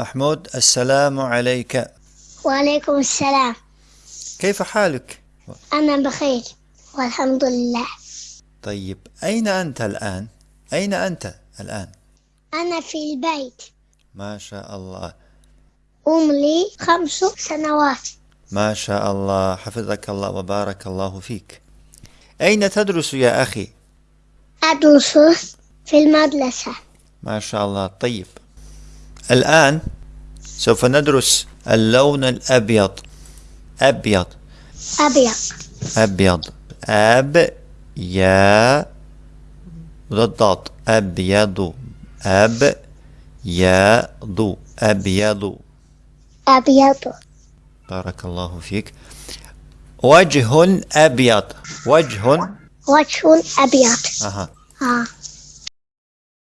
محمود السلام عليك. وعليكم السلام. كيف حالك؟ أنا بخير والحمد لله. طيب أين أنت الآن؟ أين أنت الآن؟ أنا في البيت. ما شاء الله. أم لي خمس سنوات. ما شاء الله. حفظك الله وبارك الله فيك. أين تدرس يا أخي؟ أدرس في المدرسة. ما شاء الله. طيب الآن سوف ندرس اللون الأبيض. أبيض. أبيض. أبيض. أب يا. ضاد أبيض. أب يا. ضو. أبيض. أبيض. بارك الله فيك. وجه أبيض. وجه. وجه أبيض. أها. آه.